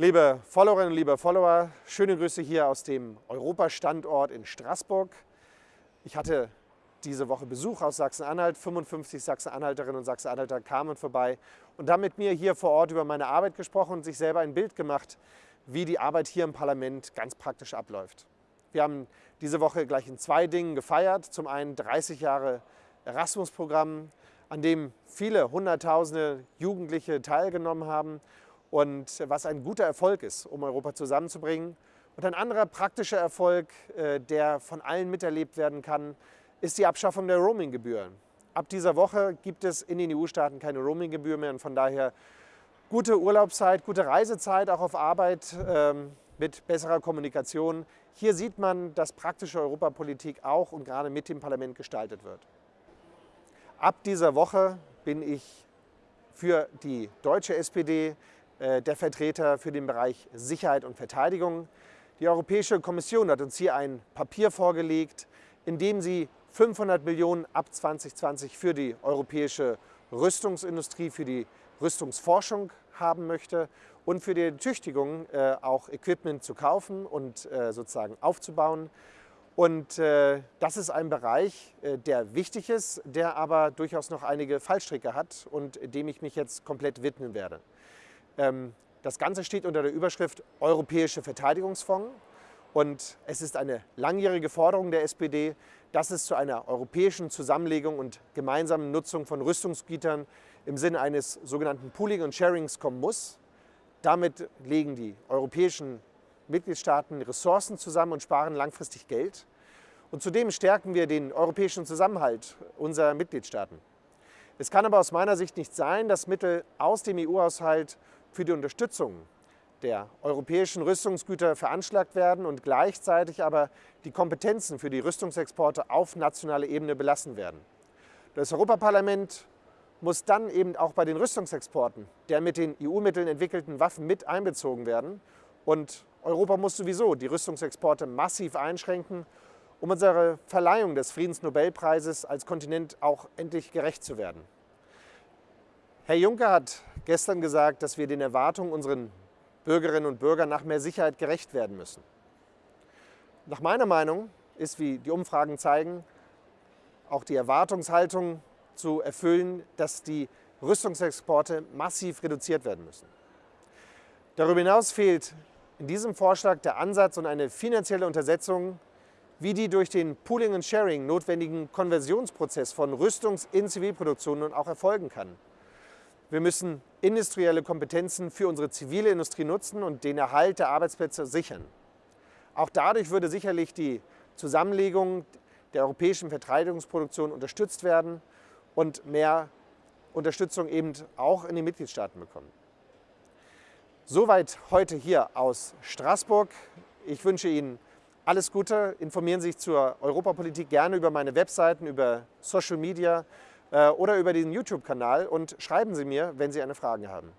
Liebe Followerinnen liebe Follower, schöne Grüße hier aus dem Europastandort in Straßburg. Ich hatte diese Woche Besuch aus Sachsen-Anhalt. 55 Sachsen-Anhalterinnen und Sachsen-Anhalter kamen vorbei und haben mit mir hier vor Ort über meine Arbeit gesprochen und sich selber ein Bild gemacht, wie die Arbeit hier im Parlament ganz praktisch abläuft. Wir haben diese Woche gleich in zwei Dingen gefeiert. Zum einen 30 Jahre Erasmus-Programm, an dem viele Hunderttausende Jugendliche teilgenommen haben und was ein guter Erfolg ist, um Europa zusammenzubringen. Und ein anderer praktischer Erfolg, äh, der von allen miterlebt werden kann, ist die Abschaffung der Roaminggebühren. Ab dieser Woche gibt es in den EU-Staaten keine Roaminggebühr mehr und von daher gute Urlaubszeit, gute Reisezeit auch auf Arbeit ähm, mit besserer Kommunikation. Hier sieht man, dass praktische Europapolitik auch und gerade mit dem Parlament gestaltet wird. Ab dieser Woche bin ich für die deutsche SPD der Vertreter für den Bereich Sicherheit und Verteidigung. Die Europäische Kommission hat uns hier ein Papier vorgelegt, in dem sie 500 Millionen ab 2020 für die europäische Rüstungsindustrie, für die Rüstungsforschung haben möchte und für die Tüchtigung äh, auch Equipment zu kaufen und äh, sozusagen aufzubauen. Und äh, das ist ein Bereich, äh, der wichtig ist, der aber durchaus noch einige Fallstricke hat und dem ich mich jetzt komplett widmen werde. Ähm, das Ganze steht unter der Überschrift Europäische Verteidigungsfonds und es ist eine langjährige Forderung der SPD, dass es zu einer europäischen Zusammenlegung und gemeinsamen Nutzung von Rüstungsgütern im Sinne eines sogenannten Pooling und Sharings kommen muss. Damit legen die europäischen Mitgliedstaaten Ressourcen zusammen und sparen langfristig Geld. Und zudem stärken wir den europäischen Zusammenhalt unserer Mitgliedstaaten. Es kann aber aus meiner Sicht nicht sein, dass Mittel aus dem EU-Haushalt für die Unterstützung der europäischen Rüstungsgüter veranschlagt werden und gleichzeitig aber die Kompetenzen für die Rüstungsexporte auf nationaler Ebene belassen werden. Das Europaparlament muss dann eben auch bei den Rüstungsexporten der mit den EU-Mitteln entwickelten Waffen mit einbezogen werden. Und Europa muss sowieso die Rüstungsexporte massiv einschränken, um unserer Verleihung des Friedensnobelpreises als Kontinent auch endlich gerecht zu werden. Herr Juncker hat gestern gesagt, dass wir den Erwartungen unserer Bürgerinnen und Bürger nach mehr Sicherheit gerecht werden müssen. Nach meiner Meinung ist, wie die Umfragen zeigen, auch die Erwartungshaltung zu erfüllen, dass die Rüstungsexporte massiv reduziert werden müssen. Darüber hinaus fehlt in diesem Vorschlag der Ansatz und eine finanzielle Untersetzung, wie die durch den Pooling and Sharing notwendigen Konversionsprozess von Rüstungs- in Zivilproduktion nun auch erfolgen kann. Wir müssen industrielle Kompetenzen für unsere zivile Industrie nutzen und den Erhalt der Arbeitsplätze sichern. Auch dadurch würde sicherlich die Zusammenlegung der europäischen Verteidigungsproduktion unterstützt werden und mehr Unterstützung eben auch in den Mitgliedstaaten bekommen. Soweit heute hier aus Straßburg. Ich wünsche Ihnen alles Gute. Informieren Sie sich zur Europapolitik gerne über meine Webseiten, über Social Media oder über den YouTube-Kanal und schreiben Sie mir, wenn Sie eine Frage haben.